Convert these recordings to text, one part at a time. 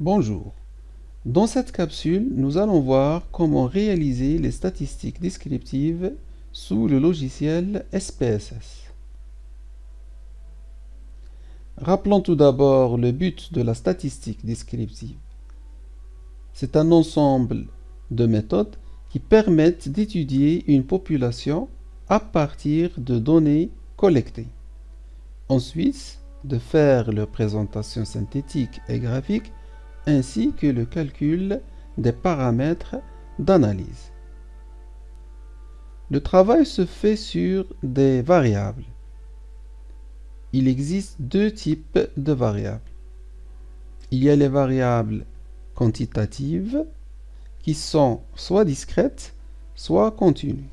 Bonjour. Dans cette capsule, nous allons voir comment réaliser les statistiques descriptives sous le logiciel SPSS. Rappelons tout d'abord le but de la statistique descriptive. C'est un ensemble de méthodes qui permettent d'étudier une population à partir de données collectées. Ensuite, de faire leur présentation synthétique et graphique ainsi que le calcul des paramètres d'analyse. Le travail se fait sur des variables. Il existe deux types de variables. Il y a les variables quantitatives qui sont soit discrètes, soit continues.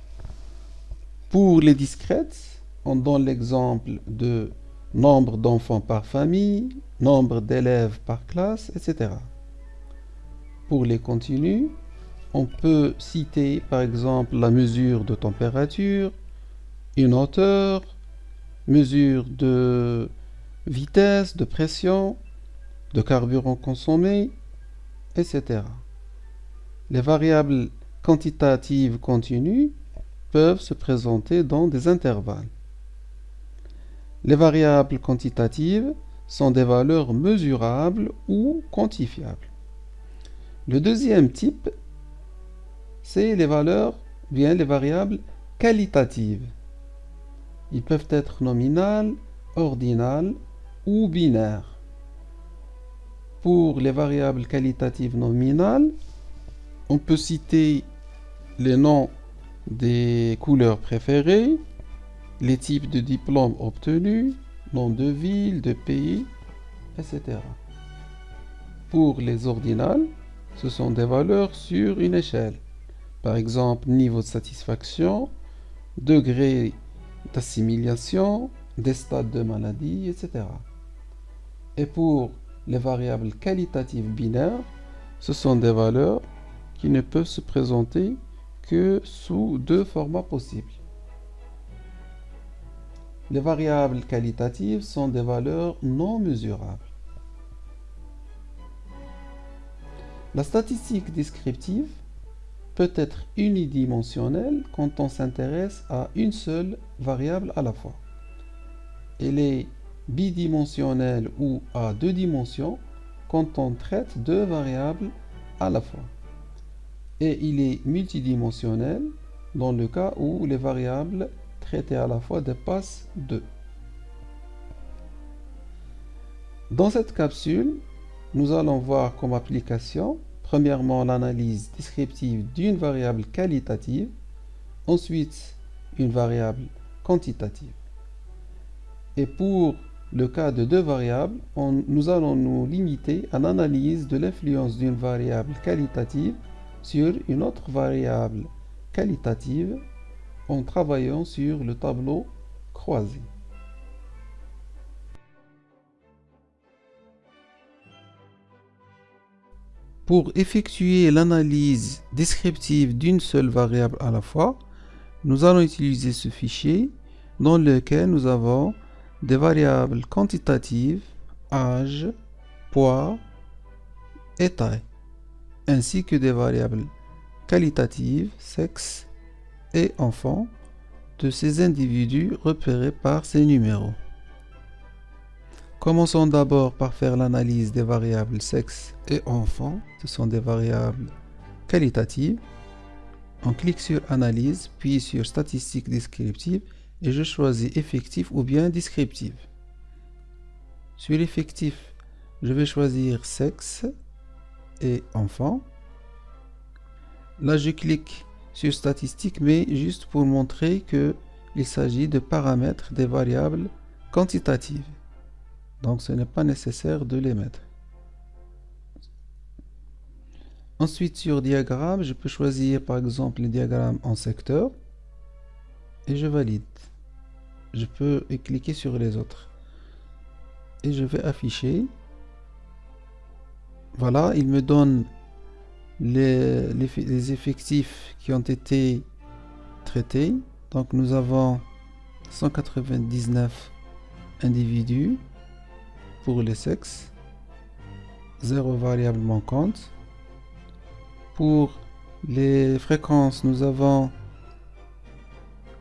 Pour les discrètes, on donne l'exemple de nombre d'enfants par famille, nombre d'élèves par classe, etc. Pour les continues, on peut citer par exemple la mesure de température, une hauteur, mesure de vitesse, de pression, de carburant consommé, etc. Les variables quantitatives continues peuvent se présenter dans des intervalles. Les variables quantitatives sont des valeurs mesurables ou quantifiables. Le deuxième type, c'est les valeurs, bien les variables qualitatives. Ils peuvent être nominales, ordinales ou binaires. Pour les variables qualitatives nominales, on peut citer les noms des couleurs préférées, les types de diplômes obtenus, nom de ville, de pays, etc. Pour les ordinales, ce sont des valeurs sur une échelle. Par exemple, niveau de satisfaction, degré d'assimilation, des stades de maladie, etc. Et pour les variables qualitatives binaires, ce sont des valeurs qui ne peuvent se présenter que sous deux formats possibles. Les variables qualitatives sont des valeurs non mesurables. La statistique descriptive peut être unidimensionnelle quand on s'intéresse à une seule variable à la fois. Elle est bidimensionnelle ou à deux dimensions quand on traite deux variables à la fois. Et il est multidimensionnel dans le cas où les variables traitées à la fois dépassent 2. Dans cette capsule, nous allons voir comme application, premièrement l'analyse descriptive d'une variable qualitative, ensuite une variable quantitative. Et pour le cas de deux variables, nous allons nous limiter à l'analyse de l'influence d'une variable qualitative sur une autre variable qualitative en travaillant sur le tableau croisé. Pour effectuer l'analyse descriptive d'une seule variable à la fois, nous allons utiliser ce fichier dans lequel nous avons des variables quantitatives, âge, poids et taille, ainsi que des variables qualitatives, sexe et enfants de ces individus repérés par ces numéros. Commençons d'abord par faire l'analyse des variables sexe et enfant. Ce sont des variables qualitatives. On clique sur Analyse, puis sur Statistiques descriptives et je choisis Effectif ou bien Descriptive. Sur Effectif, je vais choisir Sexe et Enfant. Là, je clique sur Statistiques, mais juste pour montrer qu'il s'agit de paramètres des variables quantitatives. Donc ce n'est pas nécessaire de les mettre. Ensuite sur diagramme, je peux choisir par exemple les diagrammes en secteur et je valide. Je peux cliquer sur les autres. Et je vais afficher. Voilà, il me donne les, effectifs qui ont été traités. Donc nous avons 199 individus pour les sexes 0 variable manquante. Pour les fréquences, nous avons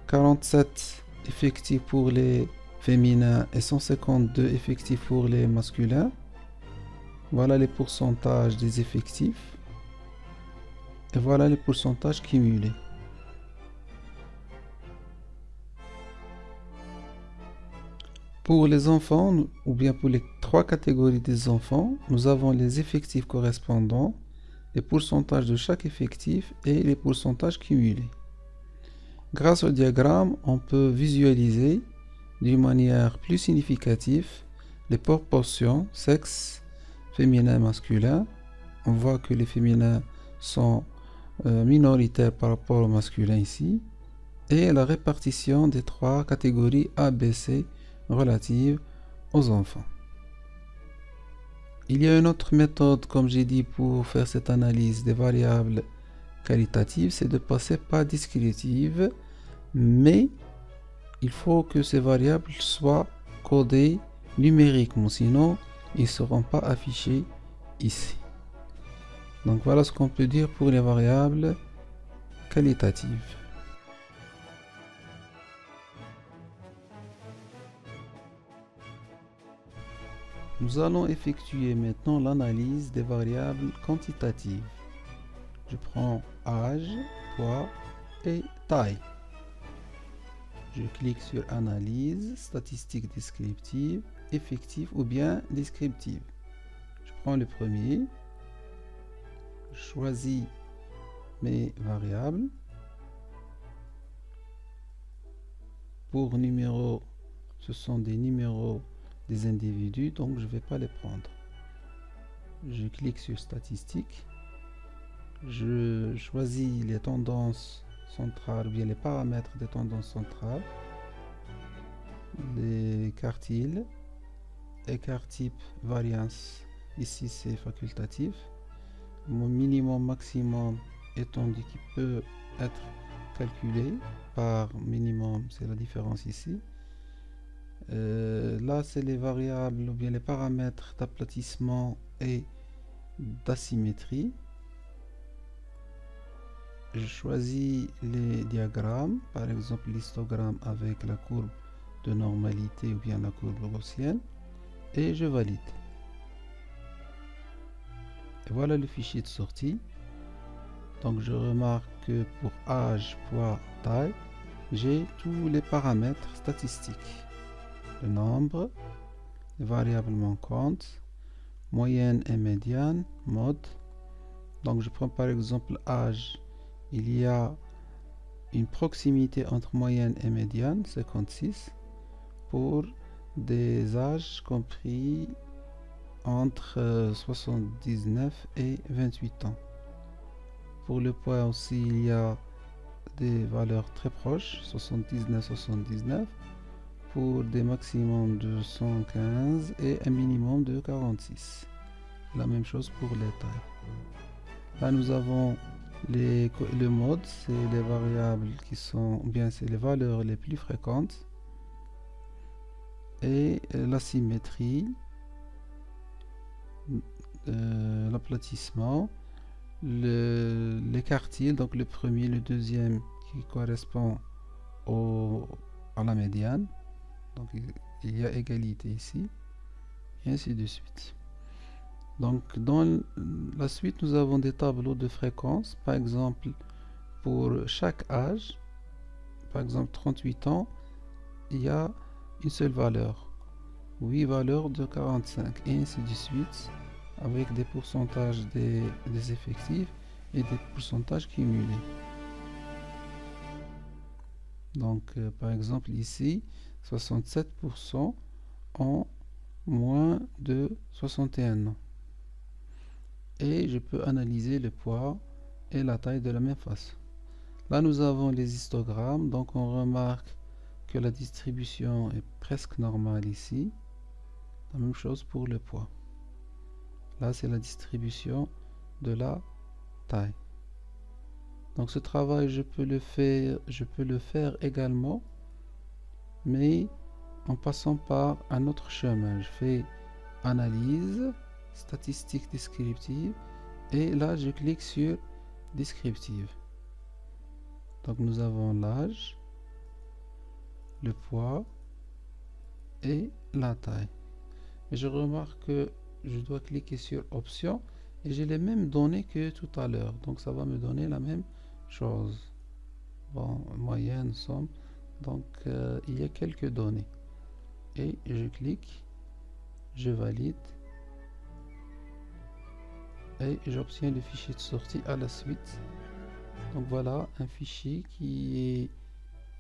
47 effectifs pour les féminins et 152 effectifs pour les masculins. Voilà les pourcentages des effectifs. Et voilà les pourcentages cumulés. Pour les enfants, ou bien pour les trois catégories des enfants, nous avons les effectifs correspondants, les pourcentages de chaque effectif et les pourcentages cumulés. Grâce au diagramme, on peut visualiser d'une manière plus significative les proportions sexe, féminin, masculin. On voit que les féminins sont euh, minoritaires par rapport aux masculins ici. Et la répartition des trois catégories A, B, C relatives aux enfants. Il y a une autre méthode, comme j'ai dit, pour faire cette analyse des variables qualitatives, c'est de passer par descriptive, mais il faut que ces variables soient codées numériquement, sinon ils ne seront pas affichés ici. Donc voilà ce qu'on peut dire pour les variables qualitatives. Nous allons effectuer maintenant l'analyse des variables quantitatives. Je prends âge, poids et taille. Je clique sur Analyse, statistiques descriptives, effectives ou bien descriptives. Je prends le premier, choisis mes variables. Pour numéro, ce sont des numéros des individus, donc je ne vais pas les prendre. Je clique sur statistiques. Je choisis les tendances centrales ou bien les paramètres des tendances centrales. Les quartiles, écart type, variance. Ici c'est facultatif. Mon minimum maximum étendu qui peut être calculé par minimum, c'est la différence ici. Euh, là, c'est les variables ou bien les paramètres d'aplatissement et d'asymétrie. Je choisis les diagrammes, par exemple l'histogramme avec la courbe de normalité ou bien la courbe gaussienne, et je valide. Voilà le fichier de sortie. Donc je remarque que pour âge, poids, taille, j'ai tous les paramètres statistiques le nombre, les variables manquantes, moyenne et médiane, mode. Donc je prends par exemple âge. Il y a une proximité entre moyenne et médiane, 56, pour des âges compris entre 79 et 28 ans. Pour le poids aussi, il y a des valeurs très proches, 79-79 pour des maximums de 115 et un minimum de 46. La même chose pour les tailles. Là, nous avons le mode, c'est les variables qui sont, bien, c'est les valeurs les plus fréquentes. Et la symétrie, euh, l'aplatissement, le, les quartiles, donc le premier, le deuxième qui correspond au, à la médiane donc il y a égalité ici. Et ainsi de suite. Donc dans la suite, nous avons des tableaux de fréquences. Par exemple, pour chaque âge, par exemple 38 ans, il y a une seule valeur. 8 valeurs de 45 et ainsi de suite avec des pourcentages des, effectifs et des pourcentages cumulés. Donc euh, par exemple ici, 67% en moins de 61 ans. Et je peux analyser le poids et la taille de la même façon. Là, nous avons les histogrammes, donc on remarque que la distribution est presque normale ici. La même chose pour le poids. Là, c'est la distribution de la taille. Donc ce travail, je peux le faire, je peux le faire également mais en passant par un autre chemin. Je fais analyse, statistiques descriptives et là je clique sur descriptive. Donc nous avons l'âge, le poids et la taille. Et je remarque que je dois cliquer sur option et j'ai les mêmes données que tout à l'heure. Donc ça va me donner la même chose. Bon, moyenne, somme. Donc euh, il y a quelques données. Et je clique, je valide et j'obtiens le fichier de sortie à la suite. Donc voilà un fichier qui est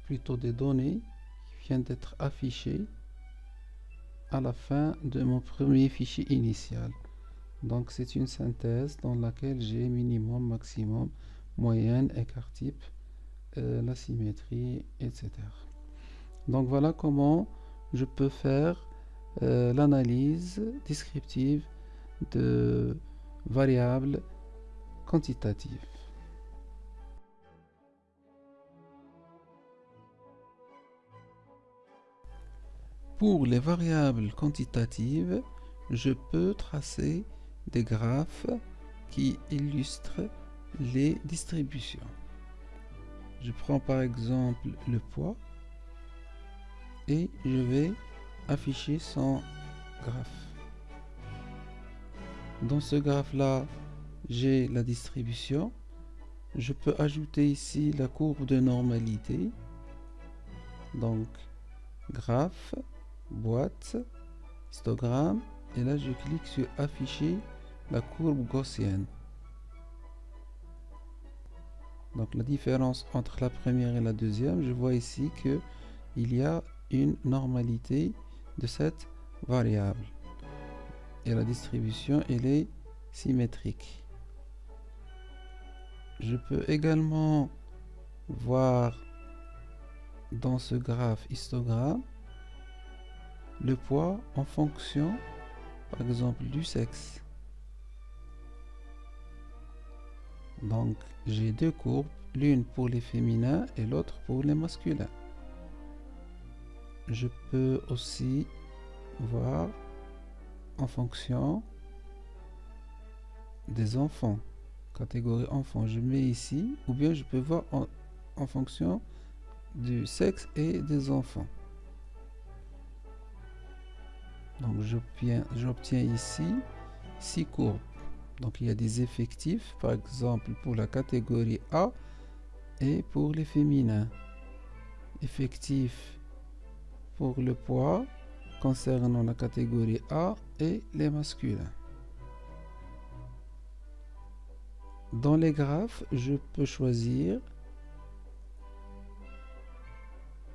plutôt des données qui viennent d'être affichées à la fin de mon premier fichier initial. Donc c'est une synthèse dans laquelle j'ai minimum, maximum, moyenne, écart type, euh, la symétrie, etc. Donc voilà comment je peux faire euh, l'analyse descriptive de variables quantitatives. Pour les variables quantitatives, je peux tracer des graphes qui illustrent les distributions. Je prends par exemple le poids et je vais afficher son graphe. Dans ce graphe là, j'ai la distribution. Je peux ajouter ici la courbe de normalité. Donc, graphe, boîte, histogramme et là je clique sur afficher la courbe gaussienne. Donc la différence entre la première et la deuxième je vois ici que il y a une normalité de cette variable. Et la distribution elle est symétrique. Je peux également voir dans ce graphe histogramme le poids en fonction, par exemple, du sexe. Donc, j'ai deux courbes, l'une pour les féminins et l'autre pour les masculins. Je peux aussi voir en fonction des enfants, catégorie enfants. Je mets ici, ou bien je peux voir en, en fonction du sexe et des enfants. Donc j'obtiens ici six courbes. Donc il y a des effectifs, par exemple pour la catégorie A et pour les féminins. Effectifs pour le poids concernant la catégorie A et les masculins. Dans les graphes, je peux choisir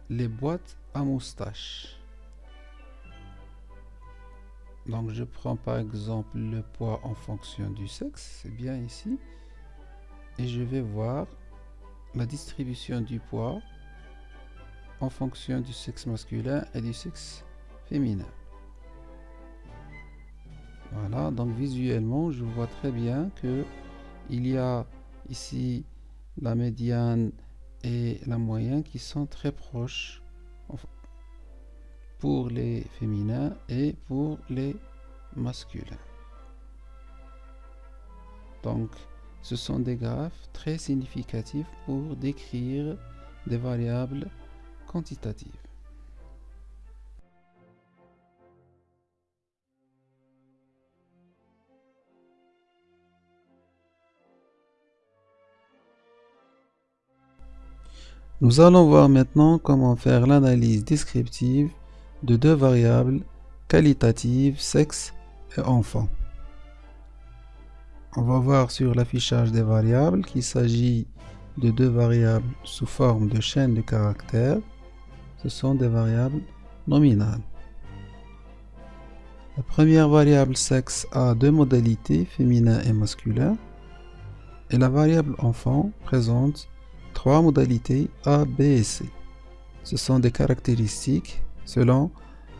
les boîtes à moustache. Donc je prends par exemple le poids en fonction du sexe, c'est bien ici. Et je vais voir la distribution du poids en fonction du sexe masculin et du sexe féminin. Voilà, donc visuellement, je vois très bien que il y a ici la médiane et la moyenne qui sont très proches pour les féminins et pour les masculins. Donc, ce sont des graphes très significatifs pour décrire des variables quantitatives. Nous allons voir maintenant comment faire l'analyse descriptive de deux variables qualitatives, sexe et enfant. On va voir sur l'affichage des variables qu'il s'agit de deux variables sous forme de chaîne de caractères. Ce sont des variables nominales. La première variable sexe a deux modalités, féminin et masculin. Et la variable enfant présente trois modalités A, B et C. Ce sont des caractéristiques selon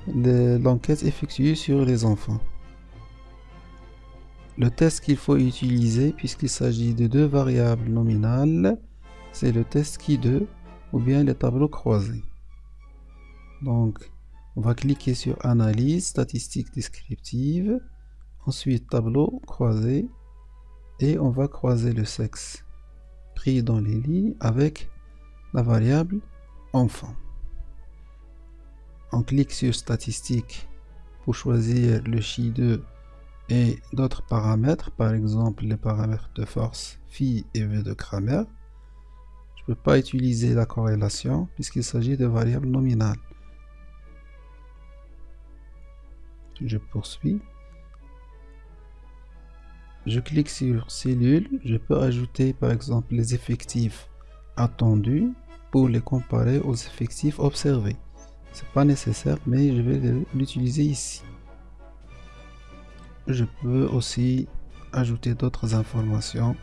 l'enquête effectuée sur les enfants. Le test qu'il faut utiliser, puisqu'il s'agit de deux variables nominales, c'est le test qui 2 ou bien les tableaux croisés. Donc, on va cliquer sur Analyse, statistiques descriptives. Ensuite, tableau croisé. Et on va croiser le sexe pris dans les lignes avec la variable enfant. On clique sur statistiques pour choisir le chi2 et d'autres paramètres, par exemple les paramètres de force phi et v de Kramer. Je ne peux pas utiliser la corrélation puisqu'il s'agit de variables nominales. Je poursuis. Je clique sur cellule. Je peux ajouter par exemple les effectifs attendus pour les comparer aux effectifs observés. C'est pas nécessaire, mais je vais l'utiliser ici. Je peux aussi ajouter d'autres informations.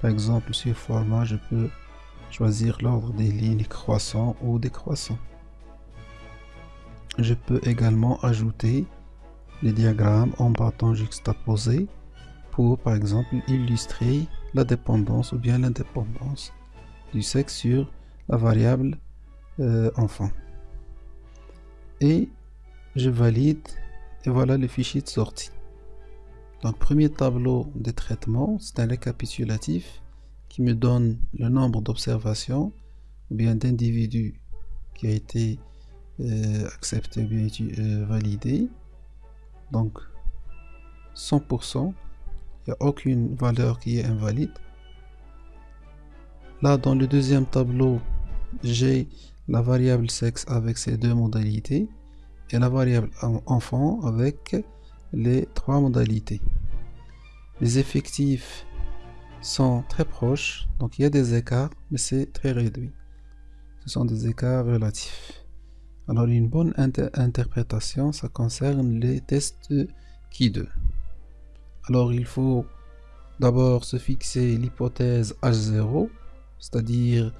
Par exemple, sur format, je peux choisir l'ordre des lignes croissants ou décroissants. Je peux également ajouter les diagrammes en bâton juxtaposé pour, par exemple, illustrer la dépendance ou bien l'indépendance du sexe sur la variable euh, enfant. Et je valide et voilà le fichier de sortie. Donc premier tableau de traitement, c'est un récapitulatif qui me donne le nombre d'observations ou bien d'individus qui a été euh, accepté ou bien euh, validé. Donc 100%, il n'y a aucune valeur qui est invalide. Là, dans le deuxième tableau, j'ai la variable sexe avec ses deux modalités et la variable enfant avec les trois modalités. Les effectifs sont très proches, donc il y a des écarts, mais c'est très réduit. Ce sont des écarts relatifs. Alors une bonne interprétation, ça concerne les tests qui 2 Alors il faut d'abord se fixer l'hypothèse H0, c'est-à-dire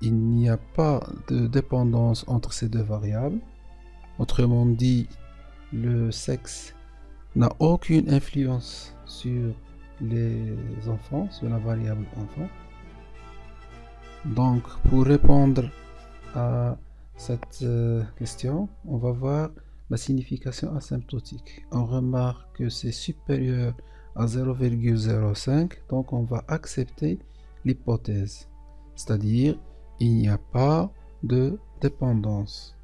il n'y a pas de dépendance entre ces deux variables. Autrement dit, le sexe n'a aucune influence sur les enfants, sur la variable enfant. Donc, pour répondre à cette euh, question, on va voir la signification asymptotique. On remarque que c'est supérieur à 0,05, donc on va accepter l'hypothèse, c'est-à-dire il n'y a pas de dépendance,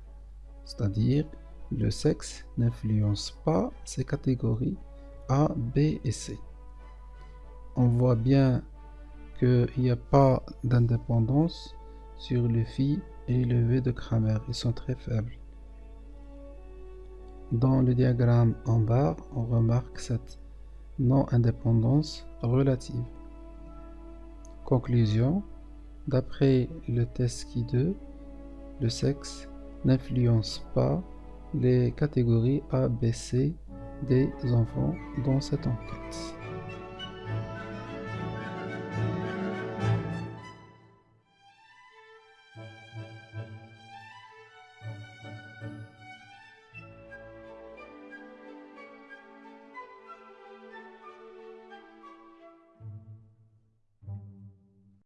c'est-à-dire le sexe n'influence pas ces catégories A, B et C. On voit bien qu'il n'y a pas d'indépendance sur le phi et le V de Kramer, ils sont très faibles. Dans le diagramme en bas, on remarque cette non-indépendance relative. Conclusion, D'après le test qui 2, le sexe n'influence pas les catégories A, B, C des enfants dans cette enquête.